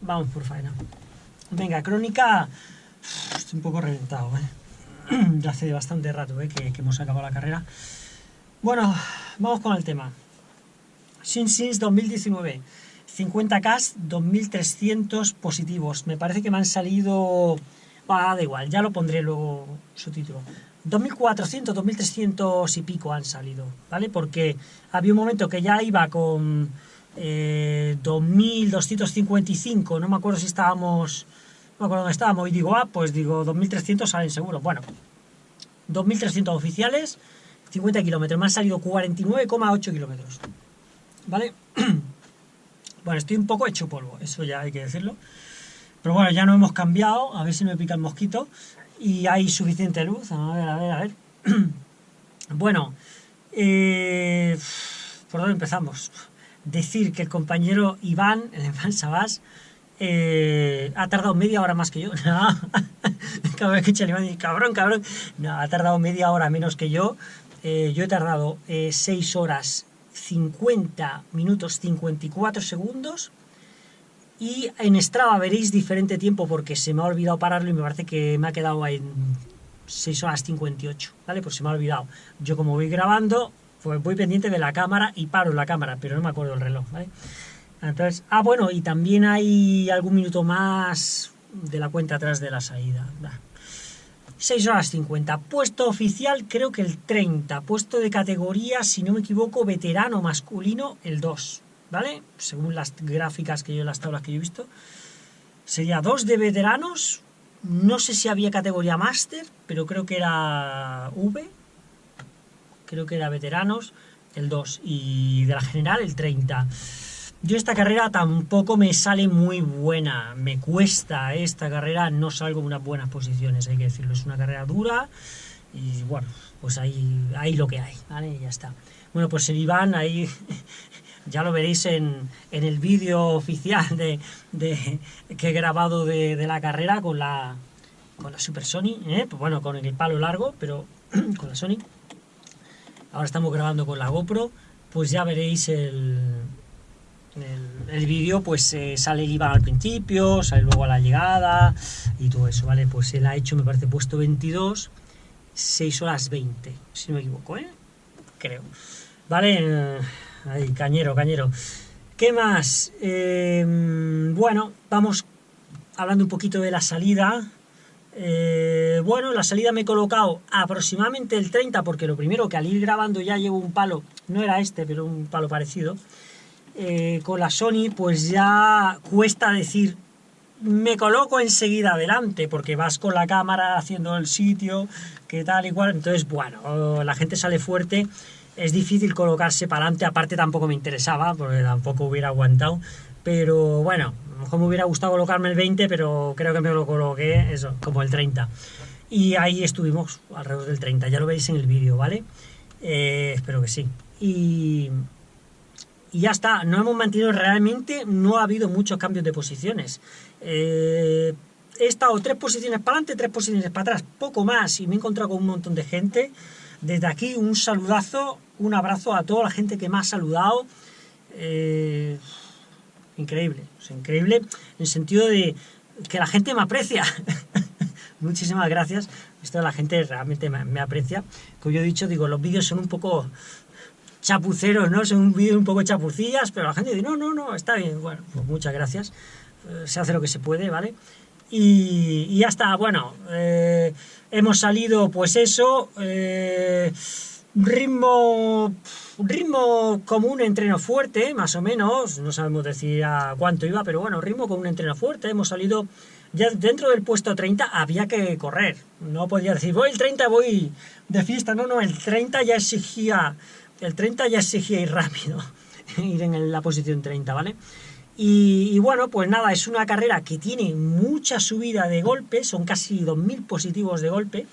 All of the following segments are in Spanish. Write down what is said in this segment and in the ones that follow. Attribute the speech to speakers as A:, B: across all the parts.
A: vamos por faena. Venga, crónica... Estoy un poco reventado, ¿eh? Ya hace bastante rato ¿eh? que, hemos acabado la carrera. Bueno, vamos con el tema. Sins 2019. 50K, 2300 positivos. Me parece que me han salido... Ah, da igual, ya lo pondré luego su título. 2400, 2300 y pico han salido, ¿vale? Porque había un momento que ya iba con eh, 2255, no me acuerdo si estábamos, no me acuerdo dónde estábamos, y digo, ah, pues digo, 2300 salen seguro. Bueno, 2300 oficiales, 50 kilómetros, me han salido 49,8 kilómetros, ¿vale? bueno, estoy un poco hecho polvo, eso ya hay que decirlo. Pero bueno, ya no hemos cambiado, a ver si me pica el mosquito y hay suficiente luz. A ver, a ver, a ver. bueno, eh, ¿por dónde empezamos? Decir que el compañero Iván, el Iván Sabás, eh, ha tardado media hora más que yo. Vez que echa el Iván cabrón, cabrón. No, ha tardado media hora menos que yo. Eh, yo he tardado 6 horas 50 minutos 54 segundos y en Strava veréis diferente tiempo porque se me ha olvidado pararlo y me parece que me ha quedado en 6 horas 58, ¿vale? Pues se me ha olvidado. Yo como voy grabando, pues voy pendiente de la cámara y paro la cámara, pero no me acuerdo del reloj, ¿vale? Entonces, ah, bueno, y también hay algún minuto más de la cuenta atrás de la salida. 6 horas 50. Puesto oficial, creo que el 30. Puesto de categoría, si no me equivoco, veterano masculino, el 2. ¿vale? Según las gráficas que yo, las tablas que yo he visto. Sería dos de veteranos, no sé si había categoría máster, pero creo que era V, creo que era veteranos, el 2, y de la general el 30. Yo esta carrera tampoco me sale muy buena, me cuesta esta carrera, no salgo en unas buenas posiciones, hay que decirlo, es una carrera dura, y bueno, pues ahí, ahí lo que hay, ¿vale? Y ya está. Bueno, pues el Iván ahí ya lo veréis en, el vídeo oficial de, que he grabado de, la carrera con la, con la Super Sony, ¿eh? pues bueno, con el palo largo, pero con la Sony. Ahora estamos grabando con la GoPro, pues ya veréis el, el, vídeo, pues eh, sale el IVA al principio, sale luego a la llegada y todo eso, ¿vale? Pues él ha hecho, me parece, puesto 22, 6 horas 20, si no me equivoco, ¿eh? Creo. Vale, Ahí, cañero, cañero. ¿Qué más? Em, bueno, vamos hablando un poquito de la salida. Eh, bueno, la salida me he colocado aproximadamente el 30, porque lo primero que al ir grabando ya llevo un palo, no era este, pero un palo parecido, eh, con la Sony, pues ya cuesta decir, me coloco enseguida adelante, porque vas con la cámara haciendo el sitio, que tal y cual, entonces, bueno, la gente sale fuerte. Es difícil colocarse para adelante, aparte tampoco me interesaba, porque tampoco hubiera aguantado, pero bueno, lo mejor me hubiera gustado colocarme el 20, pero creo que me lo coloqué, eso, como el 30. Y ahí estuvimos, alrededor del 30, ya lo veis en el vídeo, ¿vale? Eh, espero que sí. Y, ya está, no hemos mantenido realmente, no ha habido muchos cambios de posiciones. Eh, he estado tres posiciones para adelante, tres posiciones para atrás, poco más, y me he encontrado con un montón de gente. Desde aquí un saludazo un abrazo a toda la gente que me ha saludado. Eh, increíble, increíble en el sentido de que la gente me aprecia. Muchísimas gracias. Esto la gente realmente me, aprecia. Como yo he dicho, digo, los vídeos son un poco chapuceros, ¿no? Son un vídeo un poco chapucillas, pero la gente dice, no, no, no, está bien. Bueno, pues muchas gracias. Eh, se hace lo que se puede, ¿vale? Y, ya está, bueno, eh, hemos salido, pues eso, ritmo ritmo como un entreno fuerte, más o menos, no sabemos decir a cuánto iba, pero bueno, ritmo como un entreno fuerte, hemos salido ya dentro del puesto 30 había que correr, no podía decir voy el 30, voy de fiesta, no, no, el 30 ya exigía, el 30 ya exigía ir rápido, ir en la posición 30, ¿vale? Y, y, bueno, pues nada, es una carrera que tiene mucha subida de golpe, son casi 2.000 positivos de golpe,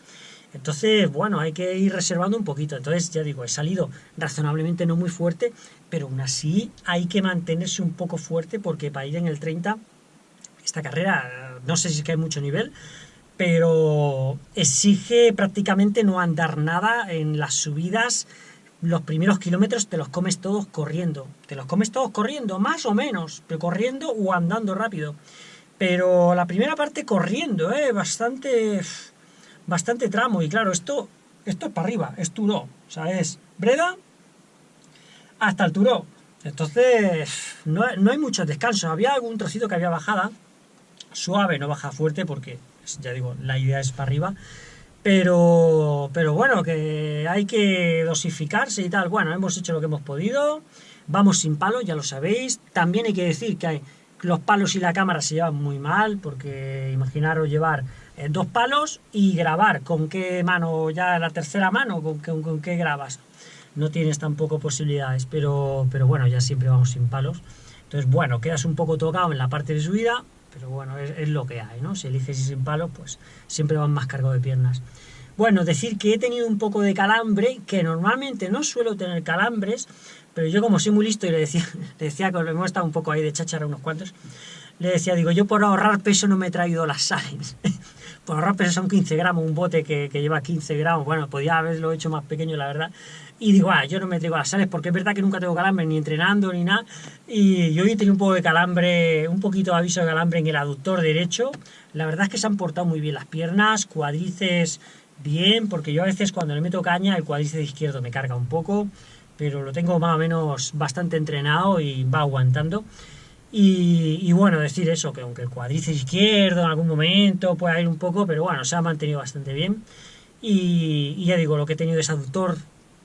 A: entonces, bueno, hay que ir reservando un poquito. Entonces, ya digo, he salido razonablemente no muy fuerte, pero aún así hay que mantenerse un poco fuerte porque para ir en el 30, esta carrera, no sé si es que hay mucho nivel, pero exige prácticamente no andar nada en las subidas los primeros kilómetros te los comes todos corriendo. Te los comes todos corriendo, más o menos, pero corriendo o andando rápido. Pero la primera parte corriendo, ¿eh? Bastante, bastante tramo. Y claro, esto, esto es para arriba, es Turó. O sea, es Breda hasta el Turó. Entonces, no, no hay muchos descansos. Había algún trocito que había bajada, suave, no baja fuerte, porque, ya digo, la idea es para arriba pero, pero bueno, que hay que dosificarse y tal. Bueno, hemos hecho lo que hemos podido. Vamos sin palos, ya lo sabéis. También hay que decir que los palos y la cámara se llevan muy mal, porque imaginaros llevar dos palos y grabar. ¿Con qué mano? Ya la tercera mano, ¿con, qué grabas? No tienes tampoco posibilidades, pero, pero bueno, ya siempre vamos sin palos. Entonces, bueno, quedas un poco tocado en la parte de subida, pero bueno, es, lo que hay, ¿no? Si eliges y sin palo, pues siempre van más cargo de piernas. Bueno, decir que he tenido un poco de calambre, que normalmente no suelo tener calambres, pero yo como soy muy listo y le decía, le decía que hemos estado un poco ahí de cháchara unos cuantos, le decía, digo, yo por ahorrar peso no me he traído las sales. por ahorrar peso son 15 gramos, un bote que, que, lleva 15 gramos, bueno, podía haberlo hecho más pequeño, la verdad, y digo, ah, yo no me traigo las sales porque es verdad que nunca tengo calambre ni entrenando ni nada. Y yo hoy tenido un poco de calambre, un poquito de aviso de calambre en el aductor derecho. La verdad es que se han portado muy bien las piernas, cuadrices bien, porque yo a veces cuando le meto caña el cuádriceps izquierdo me carga un poco, pero lo tengo más o menos bastante entrenado y va aguantando. Y, bueno, decir eso, que aunque el cuádriceps izquierdo en algún momento pueda ir un poco, pero bueno, se ha mantenido bastante bien. Y, ya digo, lo que he tenido es aductor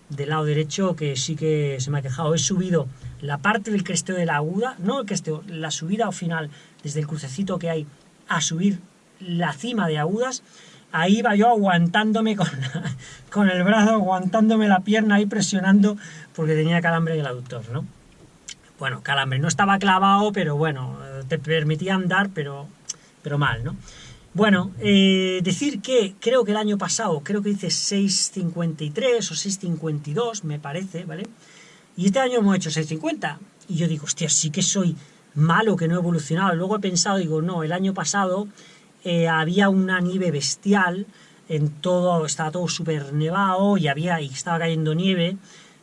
A: del lado derecho que sí que se me ha quejado. He subido la parte del cresteo de la aguda, no el cresteo, la subida al final, desde el crucecito que hay, a subir la cima de agudas. Ahí iba yo aguantándome con, con el brazo, aguantándome la pierna ahí presionando porque tenía calambre en el aductor, ¿no? Bueno, calambre, no estaba clavado, pero bueno, te permitía andar, pero, pero mal, ¿no? Bueno, eh, decir que creo que el año pasado, creo que hice 6.53 o 6.52, me parece, ¿vale? Y este año hemos hecho 6.50. Y yo digo, hostia, sí que soy malo, que no he evolucionado. Luego he pensado, digo, no, el año pasado eh, había una nieve bestial, en todo, estaba todo súper nevado y había, y estaba cayendo nieve,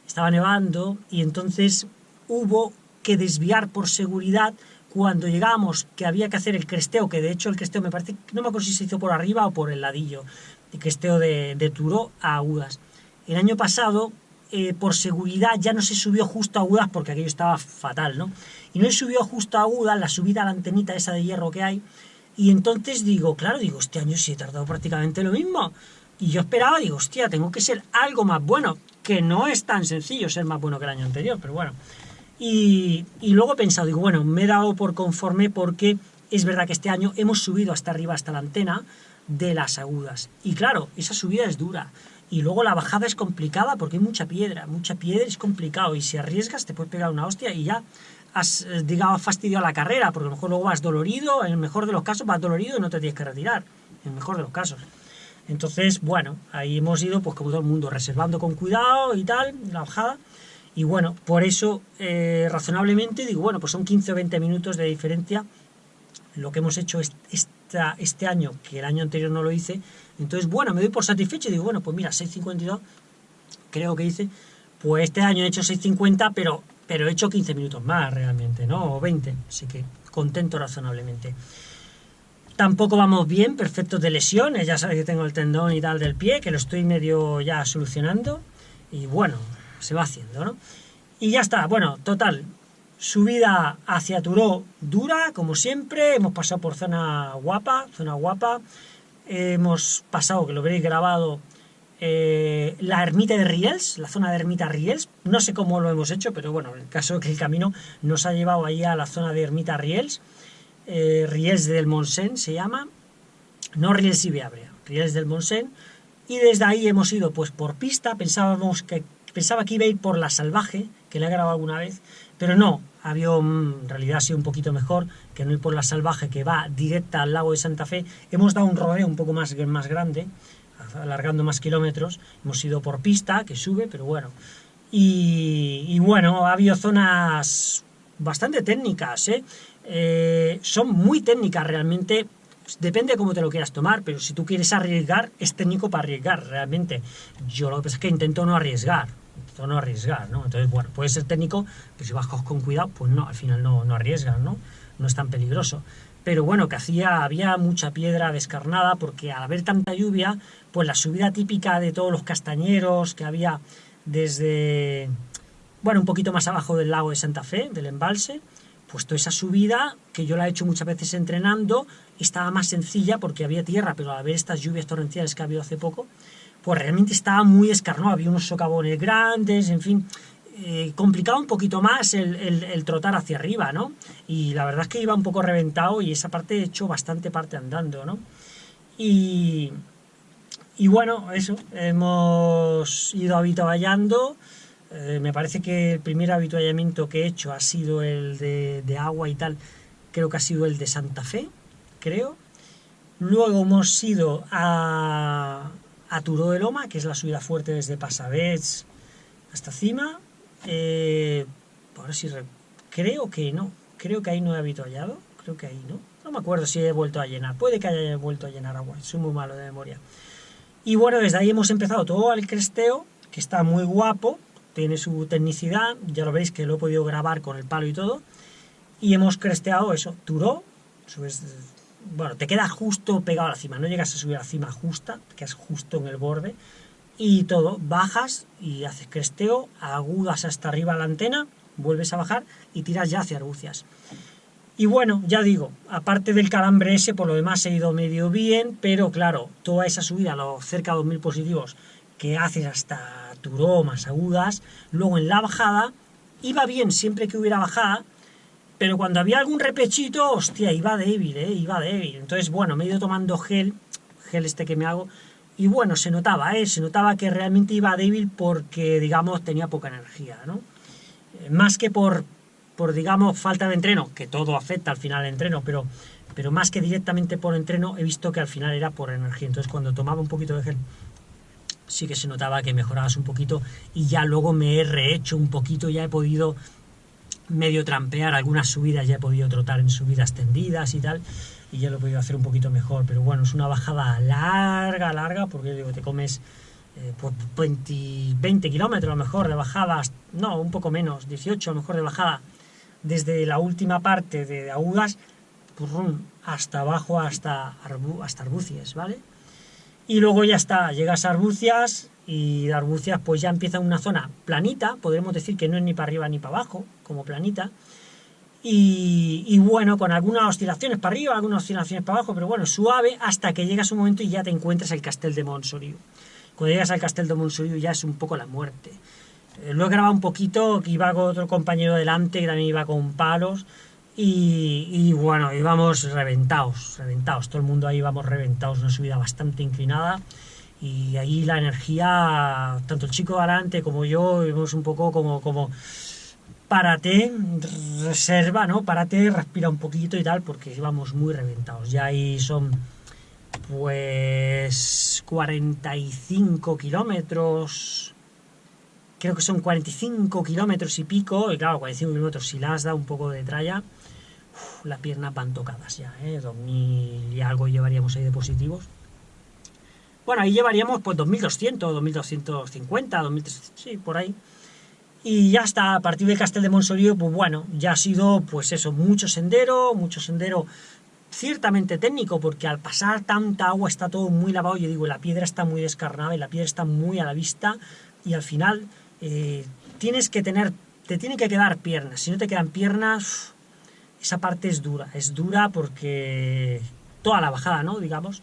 A: estaba nevando, y entonces hubo que desviar por seguridad cuando llegamos que había que hacer el cresteo, que de hecho el cresteo me parece, no me acuerdo si se hizo por arriba o por el ladillo, el cresteo de, de a Agudas. El año pasado, eh, por seguridad, ya no se subió justo a Agudas porque aquello estaba fatal, ¿no? Y no se subió justo a Agudas, la subida a la antenita esa de hierro que hay, y entonces digo, claro, digo, este año sí he tardado prácticamente lo mismo. Y yo esperaba, digo, hostia, tengo que ser algo más bueno, que no es tan sencillo ser más bueno que el año anterior, pero bueno. Y, luego he pensado, digo, bueno, me he dado por conforme porque es verdad que este año hemos subido hasta arriba, hasta la antena de las agudas. Y claro, esa subida es dura. Y luego la bajada es complicada porque hay mucha piedra. Mucha piedra es complicado. Y si arriesgas te puedes pegar una hostia y ya has, eh, digamos, fastidiado la carrera. Porque a lo mejor luego vas dolorido. En el mejor de los casos vas dolorido y no te tienes que retirar. En el mejor de los casos. Entonces, bueno, ahí hemos ido, pues como todo el mundo, reservando con cuidado y tal, la bajada. Y bueno, por eso, eh, razonablemente, digo, bueno, pues son 15 o 20 minutos de diferencia lo que hemos hecho esta, este año, que el año anterior no lo hice. Entonces, bueno, me doy por satisfecho y digo, bueno, pues mira, 6.52, creo que hice, pues este año he hecho 6.50, pero, pero he hecho 15 minutos más realmente, ¿no? O 20, así que contento razonablemente. Tampoco vamos bien, perfectos de lesiones, ya sabéis que tengo el tendón y tal del pie, que lo estoy medio ya solucionando. Y bueno, se va haciendo, ¿no? Y ya está, bueno, total, subida hacia Turó dura, como siempre, hemos pasado por zona guapa, zona guapa, hemos pasado, que lo veréis grabado, eh, la ermita de Riels, la zona de ermita Riels, no sé cómo lo hemos hecho, pero bueno, en el caso que el camino nos ha llevado ahí a la zona de ermita Riels, eh, Riels del Monsen se llama, no Riels y Beabria, Riels del Monsen, y desde ahí hemos ido pues por pista, pensábamos que Pensaba que iba a ir por la salvaje, que le he grabado alguna vez, pero no, había en realidad ha sido un poquito mejor que no ir por la salvaje que va directa al lago de Santa Fe. Hemos dado un rodeo un poco más, más grande, alargando más kilómetros. Hemos ido por pista, que sube, pero bueno. Y, bueno, ha habido zonas bastante técnicas, ¿eh? ¿eh? son muy técnicas realmente. Depende de cómo te lo quieras tomar, pero si tú quieres arriesgar, es técnico para arriesgar realmente. Yo lo que pasa es que intento no arriesgar no arriesgar, ¿no? Entonces, bueno, puede ser técnico, pero si bajas con cuidado, pues no, al final no, no arriesgas, ¿no? No es tan peligroso. Pero bueno, que hacía, había mucha piedra descarnada, porque al haber tanta lluvia, pues la subida típica de todos los castañeros que había desde, bueno, un poquito más abajo del lago de Santa Fe, del embalse, pues toda esa subida, que yo la he hecho muchas veces entrenando, estaba más sencilla porque había tierra, pero al haber estas lluvias torrenciales que ha habido hace poco, pues realmente estaba muy escarnado, había unos socavones grandes, en fin, eh, complicaba un poquito más el, trotar hacia arriba, ¿no? Y la verdad es que iba un poco reventado y esa parte he hecho bastante parte andando, ¿no? Y, y bueno, eso, hemos ido habituallando, eh, me parece que el primer habituallamiento que he hecho ha sido el de, de agua y tal, creo que ha sido el de Santa Fe, creo. Luego hemos ido a, a Turó de Loma, que es la subida fuerte desde Pasavets hasta cima. Eh, ahora sí, creo que no, creo que ahí no he habituallado, creo que ahí no. No me acuerdo si he vuelto a llenar, puede que haya vuelto a llenar agua, soy muy malo de memoria. Y bueno, desde ahí hemos empezado todo el cresteo, que está muy guapo, tiene su tecnicidad, ya lo veis que lo he podido grabar con el palo y todo. Y hemos cresteado eso, Turó, subes bueno, te queda justo pegado a la cima, no llegas a subir a la cima justa, te quedas justo en el borde, y todo, bajas y haces cresteo, agudas hasta arriba la antena, vuelves a bajar y tiras ya hacia Argucias. Y bueno, ya digo, aparte del calambre ese, por lo demás he ido medio bien, pero claro, toda esa subida, los cerca de 2.000 positivos que haces hasta Turó, más agudas, luego en la bajada, iba bien siempre que hubiera bajada, pero cuando había algún repechito, hostia, iba débil, ¿eh? Iba débil. Entonces, bueno, me he ido tomando gel, gel este que me hago, y bueno, se notaba, ¿eh? Se notaba que realmente iba débil porque, digamos, tenía poca energía, ¿no? Eh, más que por, por, digamos, falta de entreno, que todo afecta al final al entreno, pero, pero más que directamente por entreno, he visto que al final era por energía. Entonces, cuando tomaba un poquito de gel, sí que se notaba que mejorabas un poquito y ya luego me he rehecho un poquito, ya he podido medio trampear, algunas subidas ya he podido trotar en subidas tendidas y tal, y ya lo he podido hacer un poquito mejor, pero bueno, es una bajada larga, larga, porque digo, te comes eh, 20, 20 kilómetros a lo mejor de bajadas, no, un poco menos, 18 a lo mejor de bajada, desde la última parte de Agudas, hasta abajo, hasta, hasta Arbucias, ¿vale? Y luego ya está, llegas a Arbucias, y Arbucias pues ya empieza una zona planita, podremos decir que no es ni para arriba ni para abajo, como planita, y, bueno, con algunas oscilaciones para arriba, algunas oscilaciones para abajo, pero bueno, suave hasta que llegas un momento y ya te encuentras el Castel de Montsoriu. Cuando llegas al Castel de Montsoriu ya es un poco la muerte. Eh, lo he grabado un poquito, iba con otro compañero delante, que también iba con palos, y, y, bueno, íbamos reventados, reventados, todo el mundo ahí íbamos reventados, una subida bastante inclinada, y ahí la energía, tanto el chico adelante como yo, vimos un poco como, como párate, reserva, ¿no? Párate, respira un poquito y tal, porque íbamos muy reventados. Ya ahí son, pues, 45 kilómetros, creo que son 45 kilómetros y pico, y claro, 45 kilómetros si las da un poco de tralla, las piernas van tocadas ya, ¿eh? 2000 y algo llevaríamos ahí de positivos. Bueno, ahí llevaríamos pues 2200, 2250, 2300, sí, por ahí. Y ya está, a partir de Castel de Monsorío, pues bueno, ya ha sido pues eso, mucho sendero, mucho sendero ciertamente técnico, porque al pasar tanta agua está todo muy lavado, yo digo, la piedra está muy descarnada y la piedra está muy a la vista y al final eh, tienes que tener, te tienen que quedar piernas, si no te quedan piernas, esa parte es dura, es dura porque toda la bajada, ¿no? Digamos,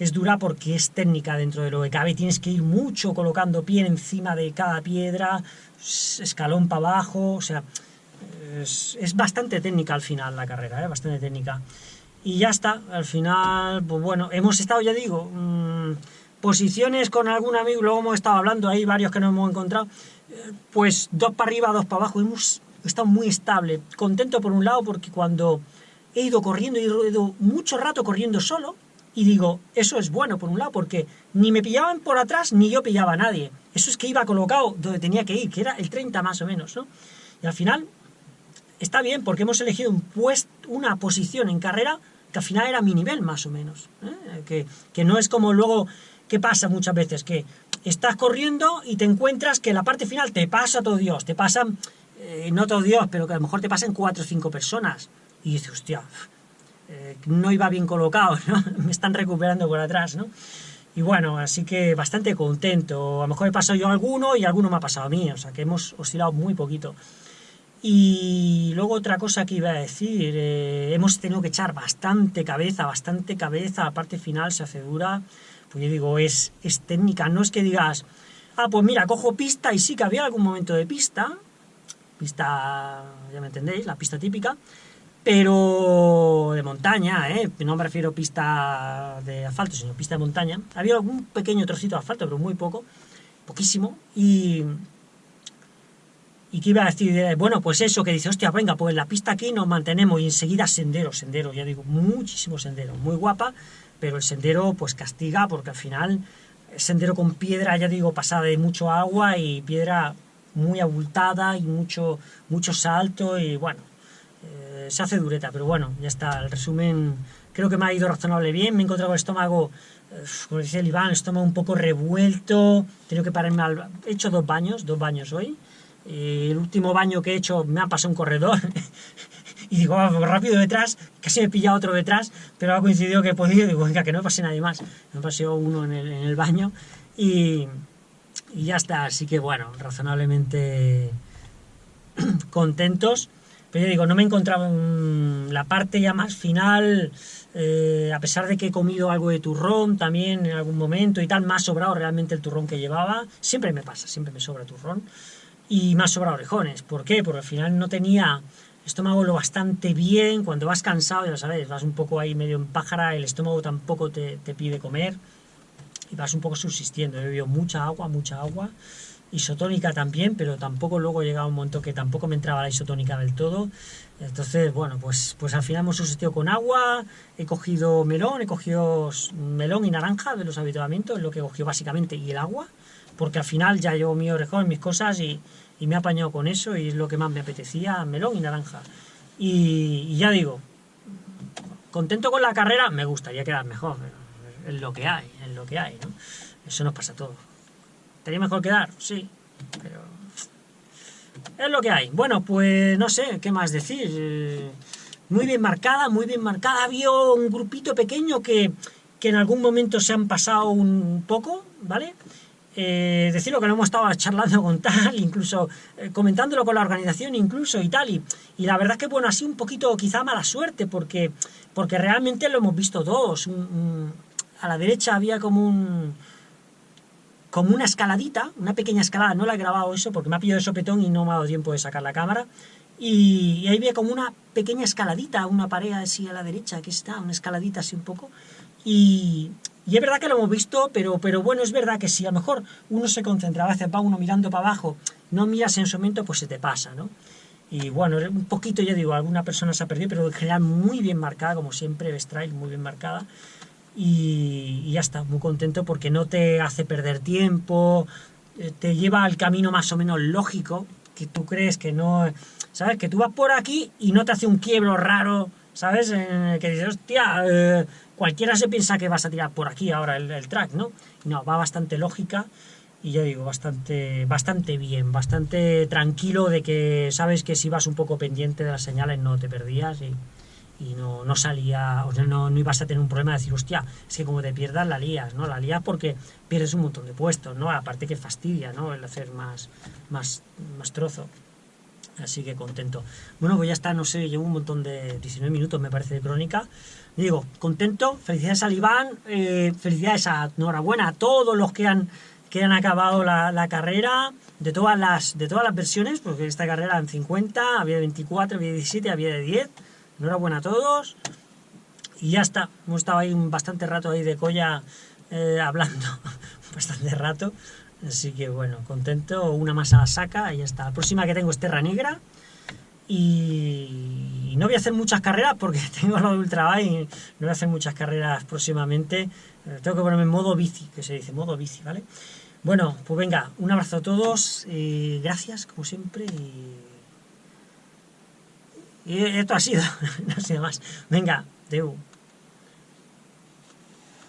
A: es dura porque es técnica dentro de lo que cabe, tienes que ir mucho colocando pie encima de cada piedra, escalón para abajo, o sea, es, bastante técnica al final la carrera, ¿eh? bastante técnica. Y ya está, al final, pues bueno, hemos estado, ya digo, mm, posiciones con algún amigo, luego hemos estado hablando, hay varios que no hemos encontrado, eh, pues dos para arriba, dos para abajo, hemos estado muy estable, contento por un lado porque cuando he ido corriendo, he ido mucho rato corriendo solo, y digo, eso es bueno por un lado, porque ni me pillaban por atrás, ni yo pillaba a nadie. Eso es que iba colocado donde tenía que ir, que era el 30 más o menos, ¿no? Y al final, está bien, porque hemos elegido un una posición en carrera que al final era mi nivel más o menos. ¿eh? Que, que no es como luego, ¿qué pasa muchas veces? Que estás corriendo y te encuentras que la parte final te pasa todo Dios, te pasan, eh, no todo Dios, pero que a lo mejor te pasan cuatro o cinco personas. Y dices, hostia, eh, no iba bien colocado. Me están recuperando por atrás, ¿no? Y bueno, así que bastante contento. A lo mejor he pasado yo alguno y alguno me ha pasado a mí, o sea que hemos oscilado muy poquito. Y luego otra cosa que iba a decir, eh, hemos tenido que echar bastante cabeza, bastante cabeza, la parte final se hace dura, pues yo digo, es, es técnica, no es que digas, ah, pues mira, cojo pista y sí que había algún momento de pista, pista, ya me entendéis, la pista típica, pero de montaña, ¿eh? no me refiero a pista de asfalto, sino pista de montaña. Había algún pequeño trocito de asfalto, pero muy poco, poquísimo, y... ¿Y qué iba a decir? Bueno, pues eso, que dice, hostia, venga, pues la pista aquí nos mantenemos y enseguida sendero, sendero, ya digo, muchísimo sendero, muy guapa, pero el sendero pues castiga porque al final sendero con piedra, ya digo, pasada de mucho agua y piedra muy abultada y mucho, mucho salto y bueno, eh, se hace dureta, pero bueno, ya está, el resumen creo que me ha ido razonable bien, me he encontrado el estómago, eh, como decía el Iván, el estómago un poco revuelto, he que pararme al... he hecho dos baños, dos baños hoy, el último baño que he hecho me ha pasado un corredor, y digo, oh, rápido detrás, casi me he pillado otro detrás, pero ha coincidido que he podido, digo, venga, que no pase nadie más, me pasado uno en el, en el baño, y, y ya está, así que bueno, razonablemente contentos, pero yo digo, no me he encontrado en la parte ya más final, eh, a pesar de que he comido algo de turrón también en algún momento y tal, más sobrado realmente el turrón que llevaba, siempre me pasa, siempre me sobra turrón, y más sobra orejones, ¿por qué? Porque al final no tenía estómago lo bastante bien, cuando vas cansado, ya sabes, vas un poco ahí medio en pájara, el estómago tampoco te, te pide comer, y vas un poco subsistiendo, he bebido mucha agua, mucha agua, isotónica también, pero tampoco luego llegaba un momento que tampoco me entraba la isotónica del todo. Entonces, bueno, pues, pues al final hemos subsistido con agua, he cogido melón, he cogido melón y naranja de los habituamientos, es lo que he cogido básicamente, y el agua, porque al final ya llevo mi orejón, mis cosas y, y me he apañado con eso y es lo que más me apetecía, melón y naranja. Y, y ya digo, contento con la carrera, me gustaría quedar mejor, pero es lo que hay, es lo que hay, ¿no? Eso nos pasa a todos. ¿Estaría mejor quedar? Sí, pero... Es lo que hay. Bueno, pues no sé, ¿qué más decir? Eh, muy bien marcada, muy bien marcada. Había un grupito pequeño que, que en algún momento se han pasado un poco, ¿vale? Eh, decirlo que lo hemos estado charlando con tal, incluso eh, comentándolo con la organización incluso y tal, y, y, la verdad que bueno, así un poquito quizá mala suerte, porque, porque realmente lo hemos visto todos. a la derecha había como un, como una escaladita, una pequeña escalada, no la he grabado eso porque me ha pillado de sopetón y no me ha dado tiempo de sacar la cámara, y, ahí ve como una pequeña escaladita, una pared así a la derecha, aquí está, una escaladita así un poco, y, y, es verdad que lo hemos visto, pero, pero bueno, es verdad que si a lo mejor uno se concentra, a veces va uno mirando para abajo, no miras en su momento, pues se te pasa, ¿no? Y bueno, un poquito, ya digo, alguna persona se ha perdido, pero en general muy bien marcada, como siempre, Bestrail muy bien marcada y, ya está, muy contento porque no te hace perder tiempo, eh, te lleva al camino más o menos lógico, que tú crees que no... ¿Sabes? Que tú vas por aquí y no te hace un quiebro raro, ¿sabes? que dices, hostia, eh, cualquiera se piensa que vas a tirar por aquí ahora el, track, ¿no? No, va bastante lógica y ya digo, bastante, bastante bien, bastante tranquilo de que sabes que si vas un poco pendiente de las señales no te perdías y, y no, no salía, o sea, no, no, ibas a tener un problema de decir, hostia, es que como te pierdas la lías, ¿no? La lías porque pierdes un montón de puestos, ¿no? Aparte que fastidia, ¿no? El hacer más, más, más trozo. Así que contento. Bueno, pues ya está, no sé, llevo un montón de 19 minutos, me parece, de crónica. Digo, contento, felicidades a Iván, eh, felicidades a, enhorabuena a todos los que han, que han acabado la, la, carrera, de todas, las, de todas las versiones, porque esta carrera en 50, había de 24, había de 17, había de 10 Enhorabuena a todos. Y ya está. Hemos estado ahí un bastante rato ahí de colla eh, hablando. bastante rato. Así que bueno, contento. Una masa saca y ya está. La próxima que tengo es Terra Negra. Y, no voy a hacer muchas carreras porque tengo lo de Ultra y no voy a hacer muchas carreras próximamente. Eh, tengo que ponerme en modo bici, que se dice, modo bici, ¿vale? Bueno, pues venga, un abrazo a todos, gracias como siempre y y esto ha sido, no sé más. Venga, Deu.